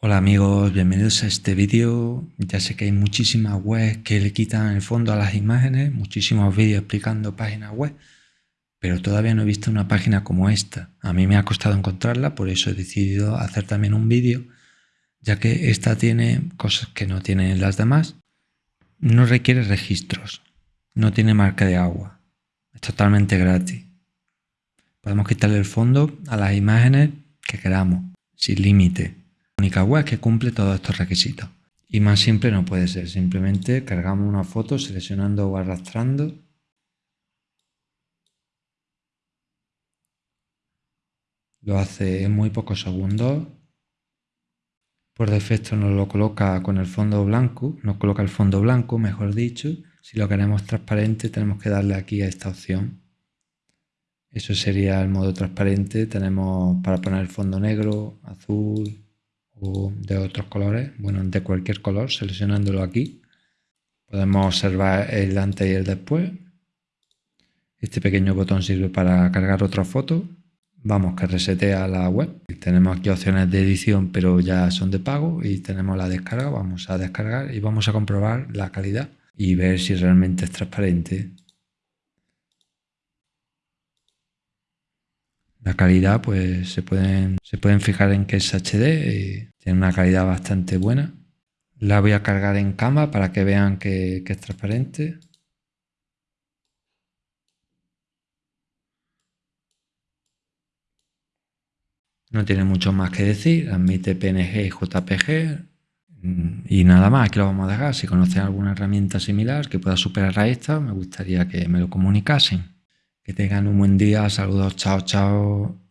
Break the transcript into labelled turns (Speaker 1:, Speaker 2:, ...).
Speaker 1: Hola amigos, bienvenidos a este vídeo. Ya sé que hay muchísimas webs que le quitan el fondo a las imágenes, muchísimos vídeos explicando páginas web, pero todavía no he visto una página como esta. A mí me ha costado encontrarla, por eso he decidido hacer también un vídeo, ya que esta tiene cosas que no tienen las demás. No requiere registros, no tiene marca de agua, es totalmente gratis. Podemos quitarle el fondo a las imágenes que queramos, sin límite única web que cumple todos estos requisitos. Y más simple no puede ser, simplemente cargamos una foto seleccionando o arrastrando. Lo hace en muy pocos segundos. Por defecto nos lo coloca con el fondo blanco, nos coloca el fondo blanco, mejor dicho. Si lo queremos transparente tenemos que darle aquí a esta opción. Eso sería el modo transparente. Tenemos para poner el fondo negro, azul, o de otros colores, bueno, de cualquier color, seleccionándolo aquí. Podemos observar el antes y el después. Este pequeño botón sirve para cargar otra foto. Vamos, que resetea la web. Tenemos aquí opciones de edición, pero ya son de pago. Y tenemos la descarga. Vamos a descargar y vamos a comprobar la calidad y ver si realmente es transparente. La calidad, pues se pueden, se pueden fijar en que es HD y tiene una calidad bastante buena. La voy a cargar en cama para que vean que, que es transparente. No tiene mucho más que decir, admite PNG y JPG mm, y nada más, aquí lo vamos a dejar. Si conocen alguna herramienta similar que pueda superar a esta, me gustaría que me lo comunicasen. Que tengan un buen día. Saludos. Chao, chao.